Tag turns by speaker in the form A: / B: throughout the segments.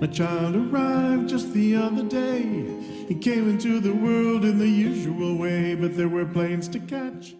A: My child arrived just the other day. He came into the world in the usual way, but there were planes to catch.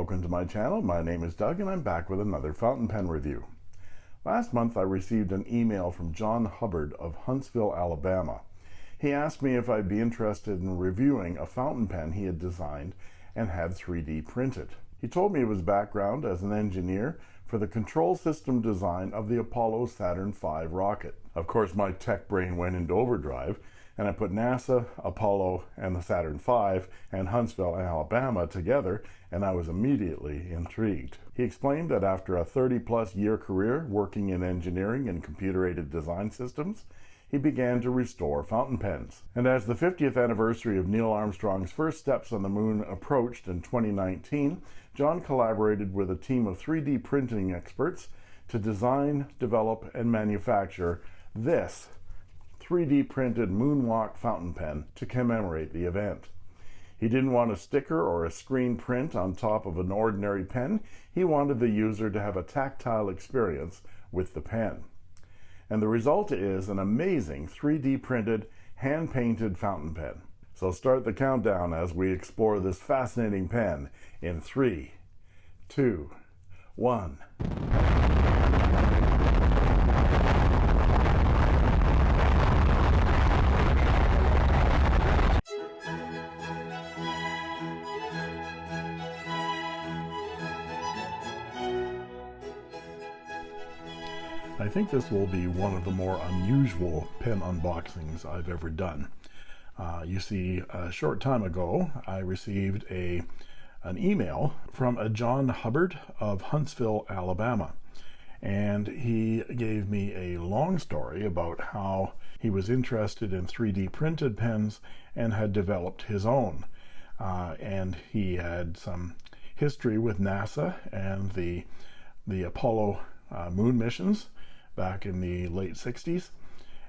B: Welcome to my channel. My name is Doug and I'm back with another fountain pen review. Last month I received an email from John Hubbard of Huntsville, Alabama. He asked me if I'd be interested in reviewing a fountain pen he had designed and had 3D printed. He told me of his background as an engineer for the control system design of the Apollo Saturn V rocket. Of course, my tech brain went into overdrive and I put NASA, Apollo, and the Saturn V and Huntsville, Alabama together, and I was immediately intrigued. He explained that after a 30 plus year career working in engineering and computer aided design systems, he began to restore fountain pens. And as the 50th anniversary of Neil Armstrong's first steps on the moon approached in 2019, John collaborated with a team of 3D printing experts to design, develop, and manufacture this 3D printed Moonwalk fountain pen to commemorate the event. He didn't want a sticker or a screen print on top of an ordinary pen. He wanted the user to have a tactile experience with the pen. And the result is an amazing 3D printed, hand painted fountain pen. So start the countdown as we explore this fascinating pen in three, two, one. Think this will be one of the more unusual pen unboxings I've ever done. Uh, you see, a short time ago, I received a an email from a John Hubbard of Huntsville, Alabama. And he gave me a long story about how he was interested in 3D printed pens and had developed his own. Uh, and he had some history with NASA and the, the Apollo uh, moon missions back in the late 60s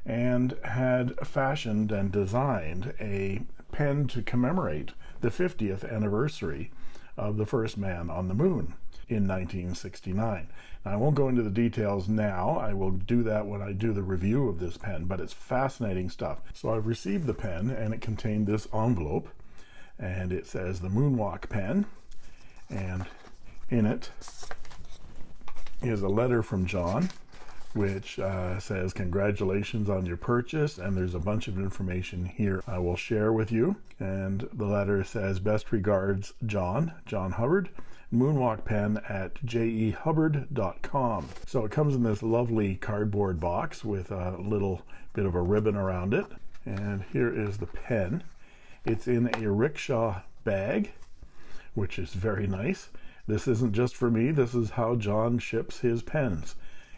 B: and had fashioned and designed a pen to commemorate the 50th anniversary of the first man on the moon in 1969. Now, I won't go into the details now. I will do that when I do the review of this pen, but it's fascinating stuff. So I've received the pen and it contained this envelope and it says the Moonwalk pen and in it is a letter from John which uh, says congratulations on your purchase and there's a bunch of information here I will share with you. And the letter says best regards John John Hubbard moonwalk pen at jehubbard.com so it comes in this lovely cardboard box with a little bit of a ribbon around it. And here is the pen. It's in a rickshaw bag which is very nice. This isn't just for me. This is how John ships his pens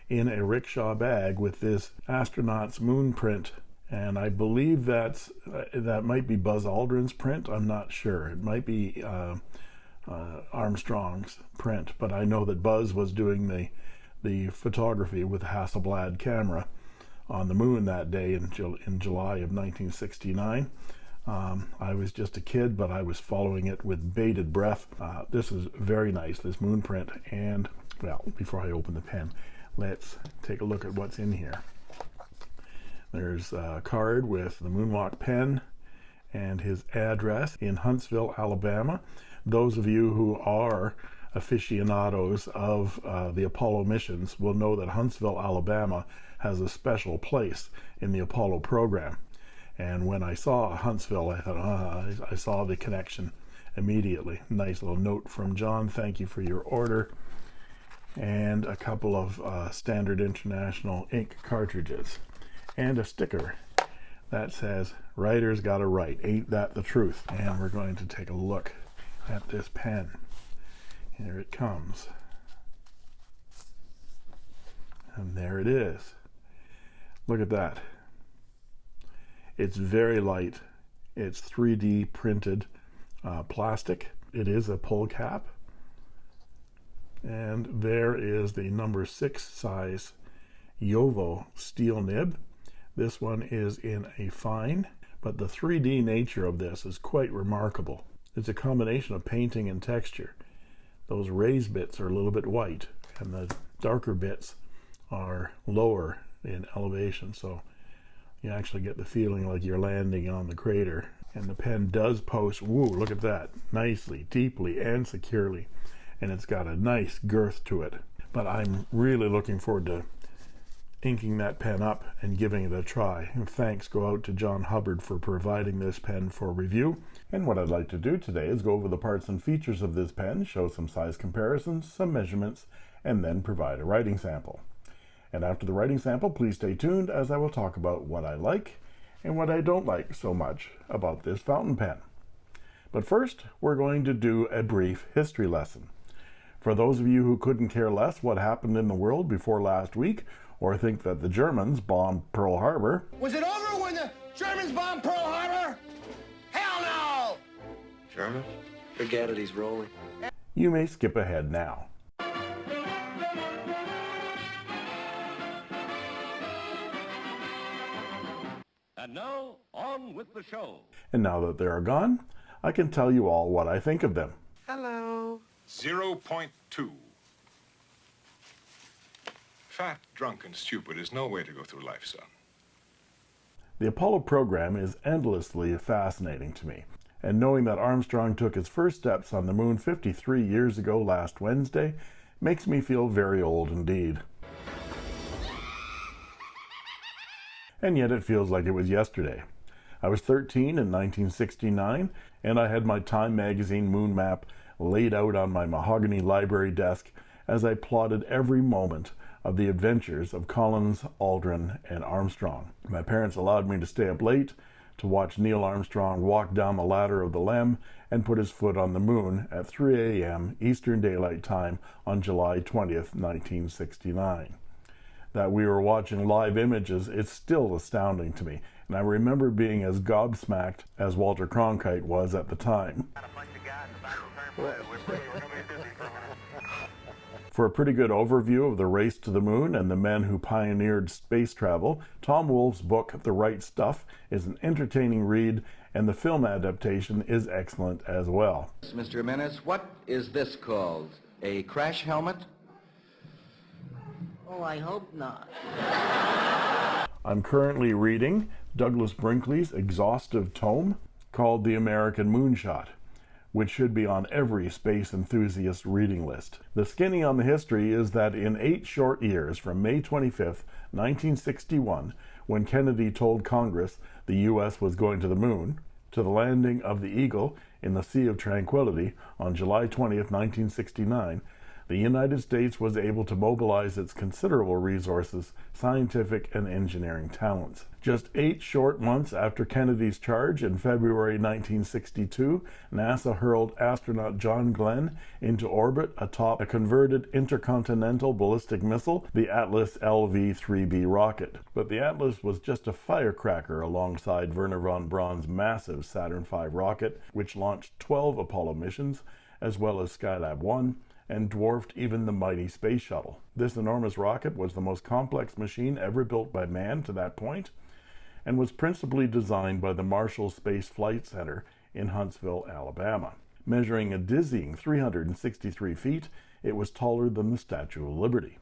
B: in a rickshaw bag with this astronaut's moon print. And I believe that's uh, that might be Buzz Aldrin's print. I'm not sure. It might be uh, uh, Armstrong's print. But I know that Buzz was doing the the photography with Hasselblad camera on the moon that day in, in July of 1969 um, I was just a kid but I was following it with bated breath. Uh, this is very nice this moon print. And well before I open the pen let's take a look at what's in here. There's a card with the moonwalk pen and his address in Huntsville Alabama. Those of you who are aficionados of uh, the Apollo missions will know that Huntsville Alabama has a special place in the Apollo program. And when I saw Huntsville I thought uh, I saw the connection immediately. Nice little note from John. Thank you for your order and a couple of uh, standard international ink cartridges and a sticker that says writers gotta write ain't that the truth and we're going to take a look at this pen here it comes And there it is. Look at that. It's very light. It's 3D printed uh, plastic. It is a pull cap. And there is the number six size JoWo steel nib. This one is in a fine, but the 3D nature of this is quite remarkable. It's a combination of painting and texture. Those raised bits are a little bit white, and the darker bits are lower in elevation, so you actually get the feeling like you're landing on the crater. And the pen does post, woo, look at that, nicely, deeply, and securely. And it's got a nice girth to it. But I'm really looking forward to inking that pen up and giving it a try. And thanks go out to John Hubbard for providing this pen for review. And what I'd like to do today is go over the parts and features of this pen, show some size comparisons, some measurements, and then provide a writing sample. And after the writing sample, please stay tuned as I will talk about what I like and what I don't like so much about this fountain pen. But first, we're going to do a brief history lesson. For those of you who couldn't care less what happened in the world before last week, or think that the Germans bombed Pearl Harbor.
C: Was it over when the Germans bombed Pearl Harbor? Hell no!
D: German? Forget it, he's rolling.
B: You may skip ahead now.
E: And now, on with the show.
B: And now that they are gone, I can tell you all what I think of them.
C: Hello.
F: 0.2. Fat, drunk, and stupid is no way to go through life, son.
B: The Apollo program is endlessly fascinating to me, and knowing that Armstrong took his first steps on the moon 53 years ago last Wednesday makes me feel very old indeed. and yet it feels like it was yesterday. I was 13 in 1969, and I had my Time magazine moon map laid out on my mahogany library desk as I plotted every moment of the adventures of Collins, Aldrin, and Armstrong. My parents allowed me to stay up late to watch Neil Armstrong walk down the ladder of the LEM and put his foot on the moon at 3 a.m. Eastern Daylight Time on July 20th, 1969 that we were watching live images, is still astounding to me. And I remember being as gobsmacked as Walter Cronkite was at the time. For a pretty good overview of the race to the moon and the men who pioneered space travel, Tom Wolfe's book, The Right Stuff, is an entertaining read, and the film adaptation is excellent as well.
G: Mr. Jimenez, what is this called? A crash helmet?
H: Oh, I hope not.
B: I'm currently reading Douglas Brinkley's exhaustive tome called The American Moonshot, which should be on every space enthusiast reading list. The skinny on the history is that in eight short years, from May 25, 1961, when Kennedy told Congress the U.S. was going to the moon, to the landing of the Eagle in the Sea of Tranquility on July 20, 1969, the United States was able to mobilize its considerable resources, scientific, and engineering talents. Just eight short months after Kennedy's charge in February 1962, NASA hurled astronaut John Glenn into orbit atop a converted intercontinental ballistic missile, the Atlas LV 3B rocket. But the Atlas was just a firecracker alongside Wernher von Braun's massive Saturn V rocket, which launched 12 Apollo missions, as well as Skylab 1 and dwarfed even the mighty space shuttle. This enormous rocket was the most complex machine ever built by man to that point and was principally designed by the Marshall Space Flight Center in Huntsville, Alabama. Measuring a dizzying 363 feet, it was taller than the Statue of Liberty.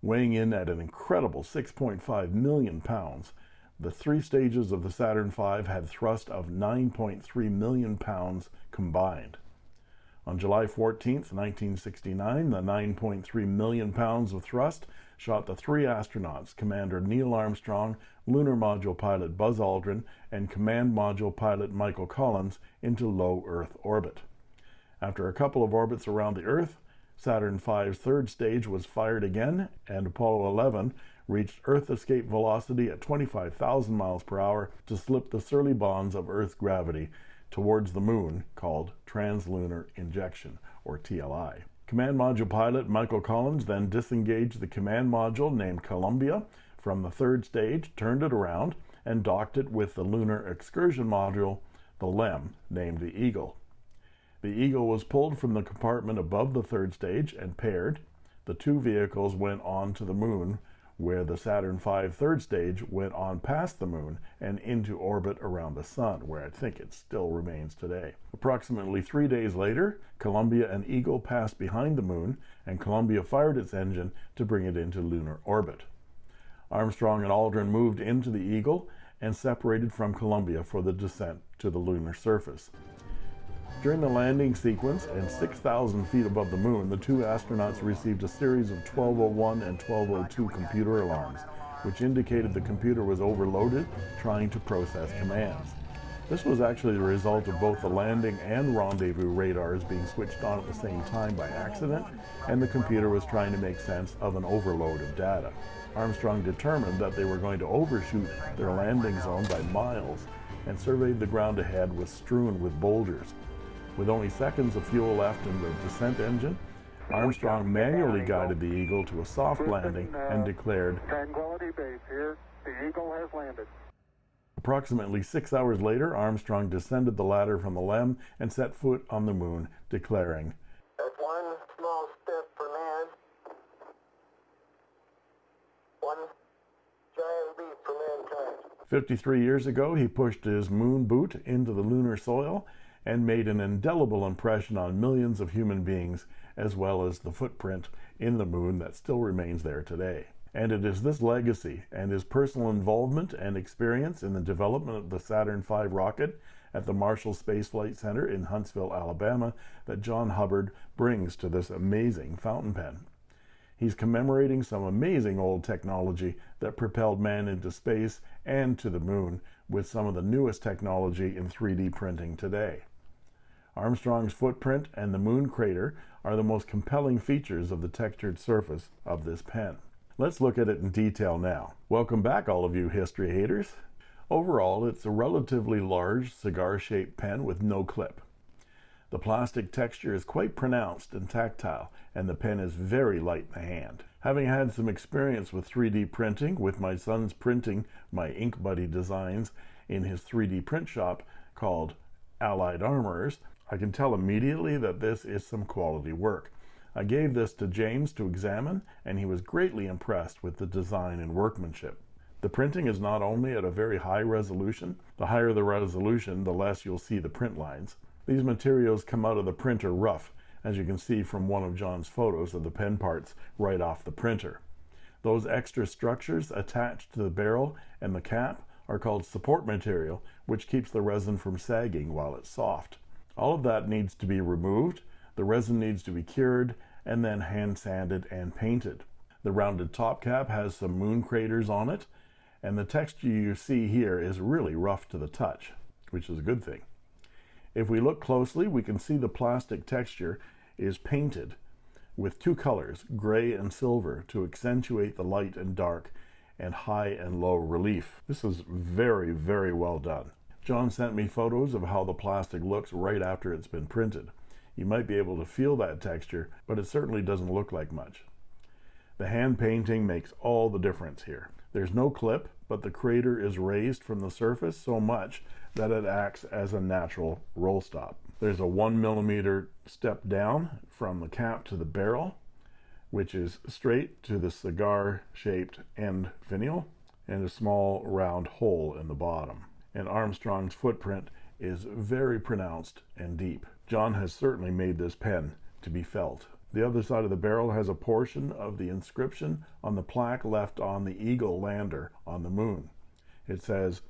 B: Weighing in at an incredible 6.5 million pounds, the three stages of the Saturn V had thrust of 9.3 million pounds combined. On July 14, 1969, the 9.3 million pounds of thrust shot the three astronauts, Commander Neil Armstrong, Lunar Module pilot Buzz Aldrin, and Command Module pilot Michael Collins, into low Earth orbit. After a couple of orbits around the Earth, Saturn V's third stage was fired again, and Apollo 11 reached Earth escape velocity at 25,000 miles per hour to slip the surly bonds of Earth's gravity towards the moon called translunar injection, or TLI. Command Module pilot Michael Collins then disengaged the command module named Columbia from the third stage, turned it around, and docked it with the lunar excursion module, the LEM, named the Eagle. The Eagle was pulled from the compartment above the third stage and paired. The two vehicles went on to the moon where the Saturn V third stage went on past the moon and into orbit around the sun, where I think it still remains today. Approximately three days later, Columbia and Eagle passed behind the moon, and Columbia fired its engine to bring it into lunar orbit. Armstrong and Aldrin moved into the Eagle and separated from Columbia for the descent to the lunar surface. During the landing sequence and 6,000 feet above the moon, the two astronauts received a series of 1201 and 1202 computer alarms, which indicated the computer was overloaded trying to process commands. This was actually the result of both the landing and rendezvous radars being switched on at the same time by accident, and the computer was trying to make sense of an overload of data. Armstrong determined that they were going to overshoot their landing zone by miles and surveyed the ground ahead was strewn with boulders. With only seconds of fuel left in the descent engine, Armstrong manually guided the Eagle to a soft landing uh, and declared,
H: Tranquility Base here. The Eagle has landed.
B: Approximately six hours later, Armstrong descended the ladder from the LEM and set foot on the moon, declaring,
H: That's one small step for man, one giant leap for mankind.
B: 53 years ago, he pushed his moon boot into the lunar soil and made an indelible impression on millions of human beings, as well as the footprint in the moon that still remains there today. And it is this legacy and his personal involvement and experience in the development of the Saturn V rocket at the Marshall Space Flight Center in Huntsville, Alabama, that John Hubbard brings to this amazing fountain pen. He's commemorating some amazing old technology that propelled man into space and to the moon with some of the newest technology in 3D printing today. Armstrong's footprint and the moon crater are the most compelling features of the textured surface of this pen. Let's look at it in detail now. Welcome back, all of you history haters. Overall, it's a relatively large cigar-shaped pen with no clip. The plastic texture is quite pronounced and tactile, and the pen is very light in the hand. Having had some experience with 3D printing, with my son's printing my Ink Buddy designs in his 3D print shop called Allied Armorers, I can tell immediately that this is some quality work. I gave this to James to examine, and he was greatly impressed with the design and workmanship. The printing is not only at a very high resolution, the higher the resolution, the less you'll see the print lines. These materials come out of the printer rough, as you can see from one of John's photos of the pen parts right off the printer. Those extra structures attached to the barrel and the cap are called support material, which keeps the resin from sagging while it's soft. All of that needs to be removed, the resin needs to be cured, and then hand sanded and painted. The rounded top cap has some moon craters on it, and the texture you see here is really rough to the touch, which is a good thing. If we look closely, we can see the plastic texture is painted with two colors, gray and silver, to accentuate the light and dark and high and low relief. This is very, very well done. John sent me photos of how the plastic looks right after it's been printed. You might be able to feel that texture, but it certainly doesn't look like much. The hand painting makes all the difference here. There's no clip, but the crater is raised from the surface so much that it acts as a natural roll stop. There's a one millimeter step down from the cap to the barrel, which is straight to the cigar shaped end finial, and a small round hole in the bottom and Armstrong's footprint is very pronounced and deep. John has certainly made this pen to be felt. The other side of the barrel has a portion of the inscription on the plaque left on the Eagle lander on the moon. It says,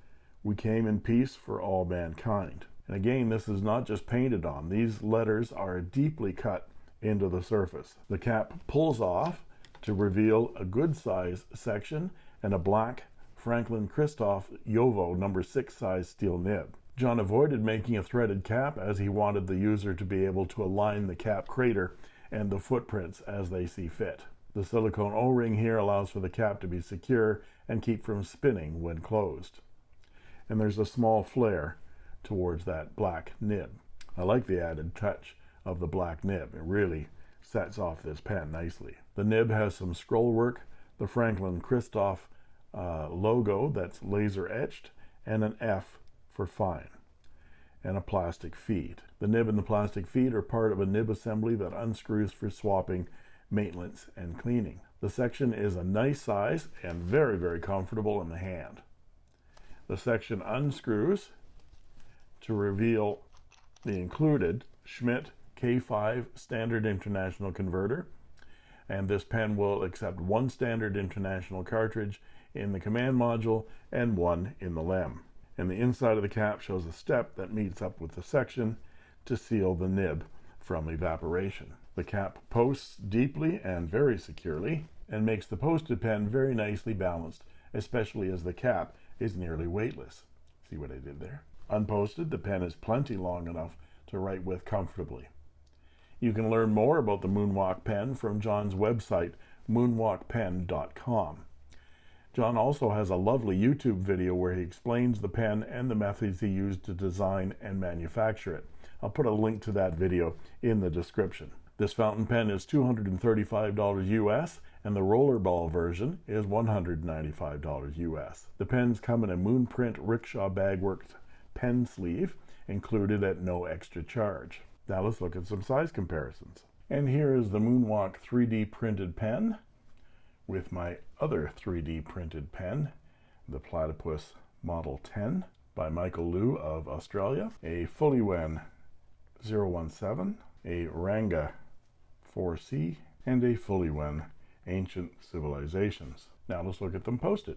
B: We came in peace for all mankind. And again, this is not just painted on. These letters are deeply cut into the surface. The cap pulls off to reveal a good size section and a black Franklin Christoph JoWo number 6 size steel nib. John avoided making a threaded cap as he wanted the user to be able to align the cap crater and the footprints as they see fit. The silicone O-ring here allows for the cap to be secure and keep from spinning when closed. And there's a small flare towards that black nib. I like the added touch of the black nib. It really sets off this pen nicely. The nib has some scroll work, the Franklin Christoph uh, logo that's laser etched, and an F for fine, and a plastic feed. The nib and the plastic feed are part of a nib assembly that unscrews for swapping, maintenance, and cleaning. The section is a nice size and very, very comfortable in the hand. The section unscrews to reveal the included Schmidt K5 standard international converter. And this pen will accept one standard international cartridge in the command module and one in the LEM. And the inside of the cap shows a step that meets up with the section to seal the nib from evaporation. The cap posts deeply and very securely and makes the posted pen very nicely balanced, especially as the cap is nearly weightless. See what I did there? Unposted, the pen is plenty long enough to write with comfortably. You can learn more about the Moonwalk pen from John's website, moonwalkpen.com. John also has a lovely YouTube video where he explains the pen and the methods he used to design and manufacture it. I'll put a link to that video in the description. This fountain pen is $235 US and the rollerball version is $195 US. The pens come in a Moonprint Rickshaw Bagworks pen sleeve included at no extra charge. Now let's look at some size comparisons. And here is the Moonwalk 3D printed pen with my other 3D printed pen, the Platypus Model 10 by Michael Liu of Australia, a Fuliwen 017, a Ranga 4C, and a Fuliwen Ancient Civilizations. Now let's look at them posted.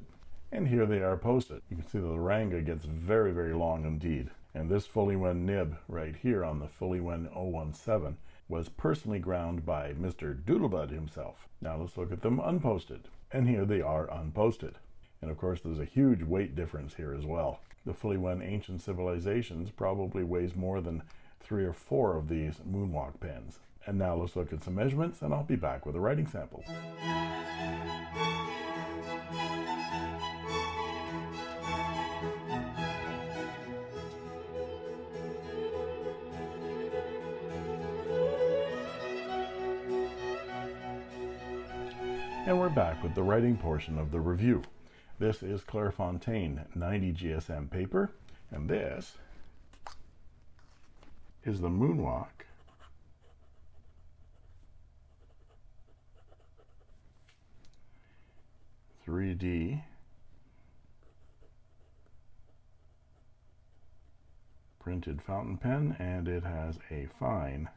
B: And here they are posted. You can see the Ranga gets very, very long indeed. And this Fuliwen nib right here on the Fuliwen 017 was personally ground by Mr. Doodlebud himself. Now let's look at them unposted. And here they are unposted. And of course, there's a huge weight difference here as well. The Fuliwen Ancient Civilizations probably weighs more than three or four of these Moonwalk pens. And now let's look at some measurements and I'll be back with a writing sample. And we're back with the writing portion of the review. This is Clairefontaine 90 GSM paper, and this is the Moonwalk 3D printed fountain pen and it has a fine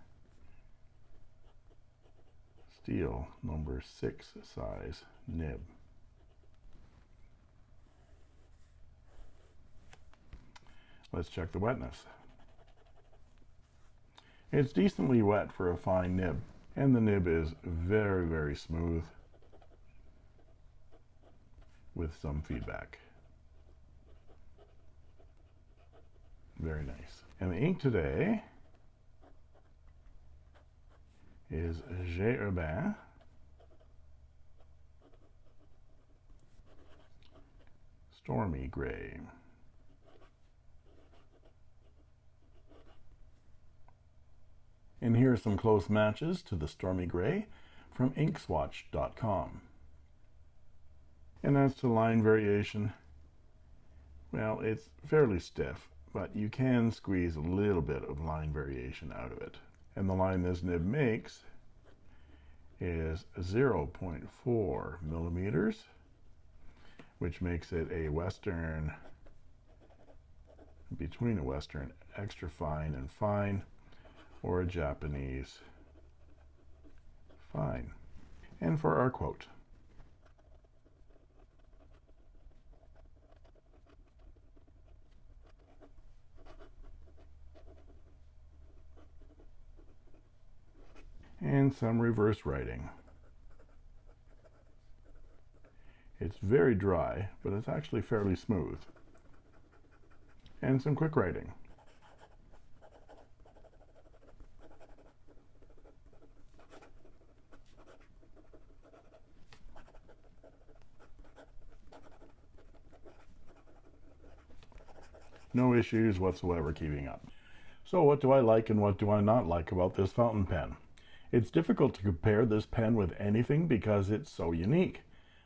B: steel number 6 size nib. Let's check the wetness. It's decently wet for a fine nib and the nib is very very smooth with some feedback. Very nice. And the ink today is J. Herbin. Stormy Gray. And here are some close matches to the Stormy Gray from inkswatch.com. And as to line variation, well, it's fairly stiff, but you can squeeze a little bit of line variation out of it. And the line this nib makes is 0.4 millimeters, which makes it a Western, between a Western extra fine and fine, or a Japanese fine. And for our quote, and some reverse writing. It's very dry, but it's actually fairly smooth. And some quick writing. No issues whatsoever keeping up. So what do I like and what do I not like about this fountain pen? It's difficult to compare this pen with anything because it's so unique.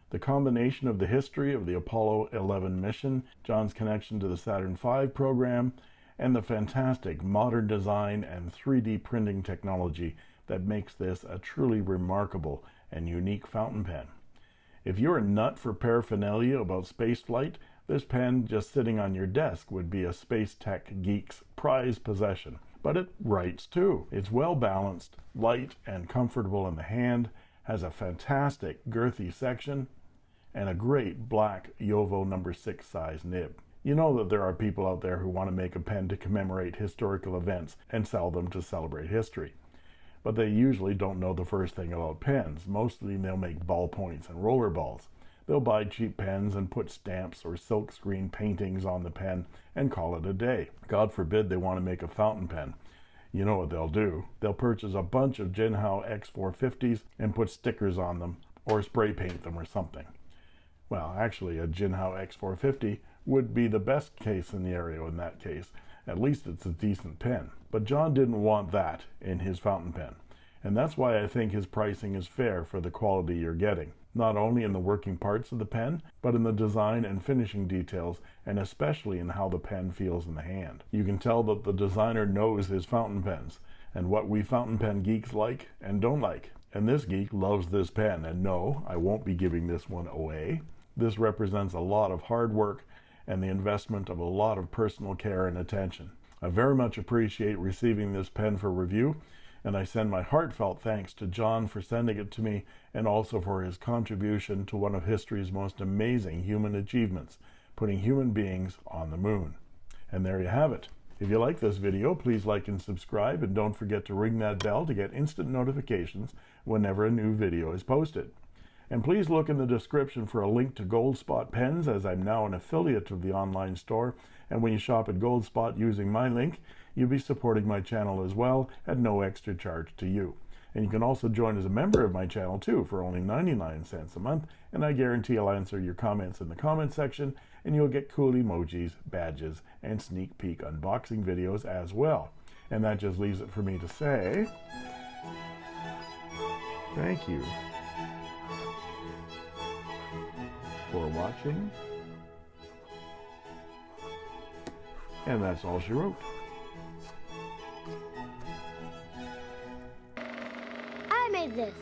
B: The combination of the history of the Apollo 11 mission, John's connection to the Saturn V program, and the fantastic modern design and 3D printing technology that makes this a truly remarkable and unique fountain pen. If you're a nut for paraphernalia about spaceflight, this pen just sitting on your desk would be a space tech geek's prized possession but it writes too. It's well balanced, light and comfortable in the hand, has a fantastic girthy section, and a great black JoWo number 6 size nib. You know that there are people out there who want to make a pen to commemorate historical events and sell them to celebrate history. But they usually don't know the first thing about pens. Mostly they'll make ballpoints and roller balls. They'll buy cheap pens and put stamps or silkscreen paintings on the pen and call it a day. God forbid they want to make a fountain pen. You know what they'll do. They'll purchase a bunch of Jinhao X450s and put stickers on them or spray paint them or something. Well, actually, a Jinhao X450 would be the best case scenario in that case. At least it's a decent pen. But John didn't want that in his fountain pen. And that's why I think his pricing is fair for the quality you're getting not only in the working parts of the pen, but in the design and finishing details, and especially in how the pen feels in the hand. You can tell that the designer knows his fountain pens, and what we fountain pen geeks like and don't like. And this geek loves this pen, and no, I won't be giving this one away. This represents a lot of hard work and the investment of a lot of personal care and attention. I very much appreciate receiving this pen for review and I send my heartfelt thanks to John for sending it to me and also for his contribution to one of history's most amazing human achievements, putting human beings on the moon. And there you have it. If you like this video, please like and subscribe, and don't forget to ring that bell to get instant notifications whenever a new video is posted. And please look in the description for a link to Goldspot pens, as I'm now an affiliate of the online store. And when you shop at Goldspot using my link, you'll be supporting my channel as well at no extra charge to you. And you can also join as a member of my channel too for only 99 cents a month, and I guarantee I'll answer your comments in the comment section, and you'll get cool emojis, badges, and sneak peek unboxing videos as well. And that just leaves it for me to say, thank you for watching. And that's all she wrote.
I: I made this.